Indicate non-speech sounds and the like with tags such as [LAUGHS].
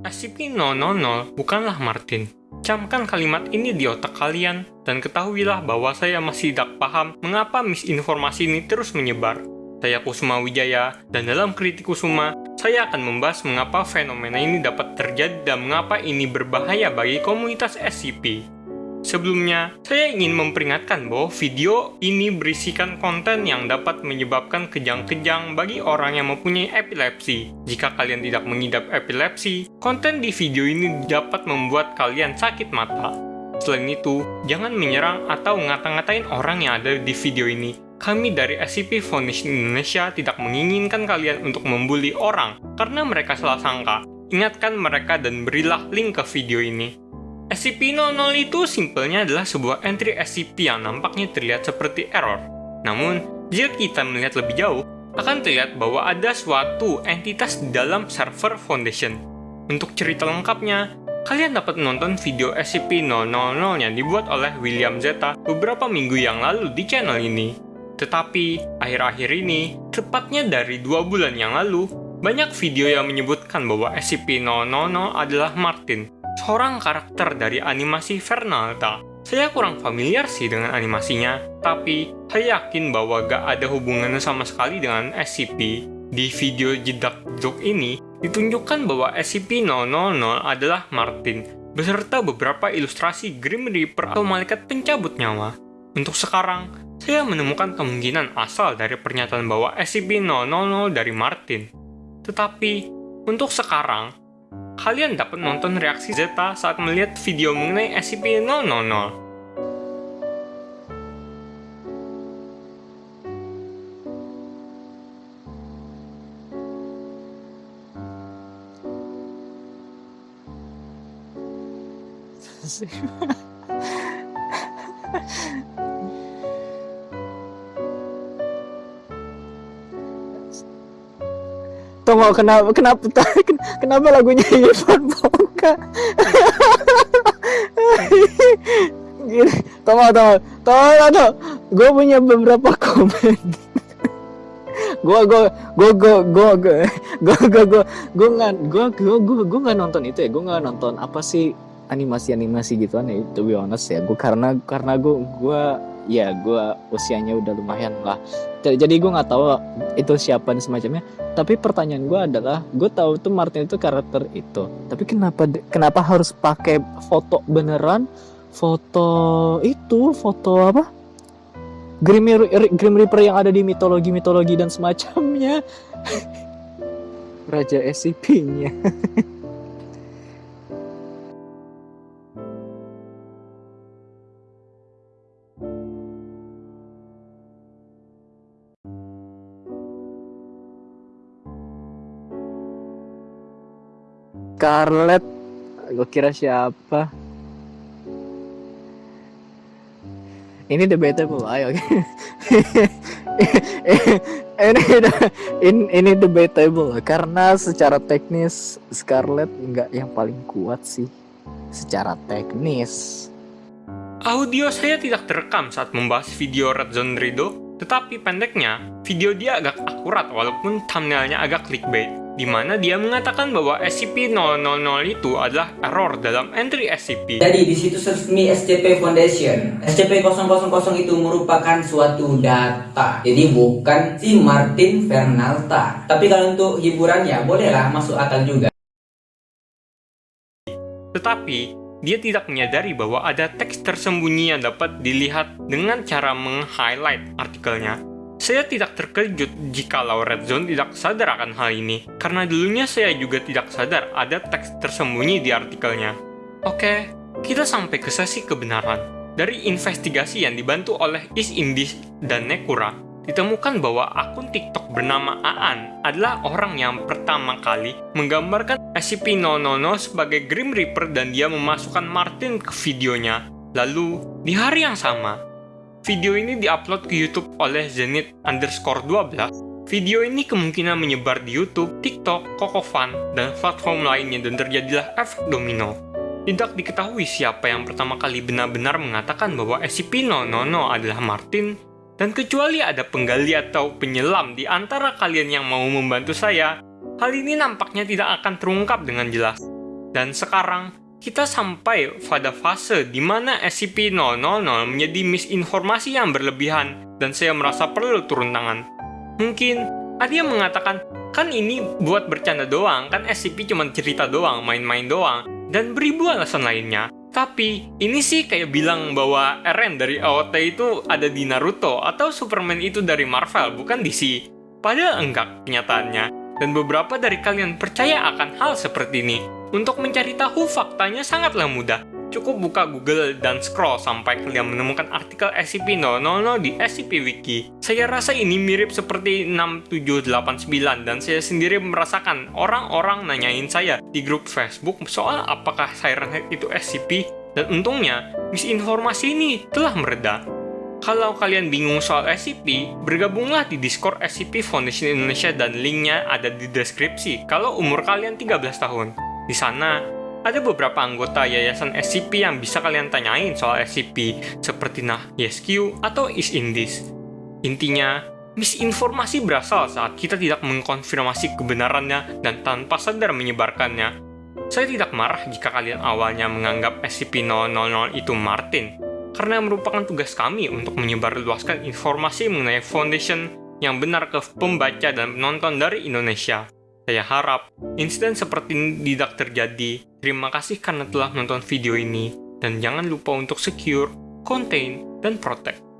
SCP-000 bukanlah Martin. Camkan kalimat ini di otak kalian, dan ketahuilah bahwa saya masih tidak paham mengapa misinformasi ini terus menyebar. Saya Kusuma Wijaya, dan dalam Kritik Kusuma, saya akan membahas mengapa fenomena ini dapat terjadi dan mengapa ini berbahaya bagi komunitas SCP. Sebelumnya, saya ingin memperingatkan bahwa video ini berisikan konten yang dapat menyebabkan kejang-kejang bagi orang yang mempunyai epilepsi. Jika kalian tidak mengidap epilepsi, konten di video ini dapat membuat kalian sakit mata. Selain itu, jangan menyerang atau ngata-ngatain orang yang ada di video ini. Kami dari SCP Foundation Indonesia tidak menginginkan kalian untuk membuli orang karena mereka salah sangka. Ingatkan mereka dan berilah link ke video ini. SCP-00 itu simpelnya adalah sebuah entry SCP yang nampaknya terlihat seperti error. Namun, jika kita melihat lebih jauh, akan terlihat bahwa ada suatu entitas di dalam server Foundation. Untuk cerita lengkapnya, kalian dapat menonton video SCP-000 yang dibuat oleh William Zeta beberapa minggu yang lalu di channel ini. Tetapi, akhir-akhir ini, tepatnya dari dua bulan yang lalu, banyak video yang menyebutkan bahwa SCP-000 adalah Martin, seorang karakter dari animasi Fernalta. Saya kurang familiar sih dengan animasinya, tapi saya yakin bahwa gak ada hubungannya sama sekali dengan SCP. Di video jedak joke ini, ditunjukkan bahwa SCP-000 adalah Martin, beserta beberapa ilustrasi Grim Reaper atau malaikat pencabut nyawa. Untuk sekarang, saya menemukan kemungkinan asal dari pernyataan bahwa SCP-000 dari Martin. Tetapi, untuk sekarang, kalian dapat nonton reaksi Zeta saat melihat video mengenai SCP-000. [LAUGHS] Tunggu kenapa kenapa [LAUGHS] kenapa lagunya Boka? [LAUGHS] Gini, tunggu tunggu tunggu tunggu. Gue punya beberapa komen. [LAUGHS] gue gue gue gue gue gue gue gue gue gue nggak gue gue gue gue nggak nonton itu ya gue nggak nonton apa sih animasi animasi gituan ya to be honest ya gue karena karena gue gue ya gue usianya udah lumayan lah. Jadi gue nggak tahu itu siapa dan semacamnya. Tapi pertanyaan gue adalah gue tahu tuh Martin itu karakter itu. Tapi kenapa kenapa harus pakai foto beneran? Foto itu foto apa? Grim, Grim Reaper yang ada di mitologi-mitologi dan semacamnya. [LAUGHS] Raja SCP-nya [LAUGHS] Scarlett. Gue kira siapa? Ini debatable ayo. [LAUGHS] Ini ini, ini debatable karena secara teknis Scarlett nggak yang paling kuat sih. Secara teknis. Audio saya tidak terekam saat membahas video Red Zone Rido tetapi pendeknya, video dia agak akurat walaupun thumbnailnya agak clickbait di mana dia mengatakan bahwa SCP-000 itu adalah error dalam entry SCP. Jadi di situs resmi SCP Foundation, SCP-000 itu merupakan suatu data. Jadi bukan si Martin Fernalta. Tapi kalau untuk hiburan ya bolehlah masuk akal juga. Tetapi, dia tidak menyadari bahwa ada teks tersembunyi yang dapat dilihat dengan cara meng-highlight artikelnya saya tidak terkejut jika Red Zone tidak sadar akan hal ini, karena dulunya saya juga tidak sadar ada teks tersembunyi di artikelnya. Oke, kita sampai ke sesi kebenaran. Dari investigasi yang dibantu oleh Is Indis dan Nekura, ditemukan bahwa akun TikTok bernama Aan adalah orang yang pertama kali menggambarkan SCP-000 sebagai Grim Reaper dan dia memasukkan Martin ke videonya. Lalu, di hari yang sama, Video ini diupload ke YouTube oleh Zenith underscore 12. Video ini kemungkinan menyebar di YouTube, TikTok, Kokofan, dan platform lainnya dan terjadilah efek domino. Tidak diketahui siapa yang pertama kali benar-benar mengatakan bahwa SCP-000 adalah Martin, dan kecuali ada penggali atau penyelam di antara kalian yang mau membantu saya, hal ini nampaknya tidak akan terungkap dengan jelas. Dan sekarang, kita sampai pada fase di mana SCP-000 menjadi misinformasi yang berlebihan dan saya merasa perlu turun tangan. Mungkin ada yang mengatakan, kan ini buat bercanda doang, kan SCP cuma cerita doang, main-main doang, dan beribu alasan lainnya. Tapi, ini sih kayak bilang bahwa Eren dari AOT itu ada di Naruto, atau Superman itu dari Marvel, bukan DC. Padahal enggak kenyataannya. Dan beberapa dari kalian percaya akan hal seperti ini. Untuk mencari tahu faktanya sangatlah mudah. Cukup buka Google dan scroll sampai kalian menemukan artikel SCP-000 di SCP Wiki. Saya rasa ini mirip seperti 6789 dan saya sendiri merasakan orang-orang nanyain saya di grup Facebook soal apakah Siren Head itu SCP dan untungnya misinformasi ini telah mereda. Kalau kalian bingung soal SCP, bergabunglah di Discord SCP Foundation Indonesia dan linknya ada di deskripsi kalau umur kalian 13 tahun. Di sana, ada beberapa anggota yayasan SCP yang bisa kalian tanyain soal SCP, seperti nah YesQ atau Is Indis. Intinya, misinformasi berasal saat kita tidak mengkonfirmasi kebenarannya dan tanpa sadar menyebarkannya. Saya tidak marah jika kalian awalnya menganggap SCP-000 itu Martin, karena merupakan tugas kami untuk menyebarluaskan informasi mengenai Foundation yang benar ke pembaca dan penonton dari Indonesia. Saya harap insiden seperti ini tidak terjadi. Terima kasih karena telah menonton video ini, dan jangan lupa untuk secure, contain, dan protect.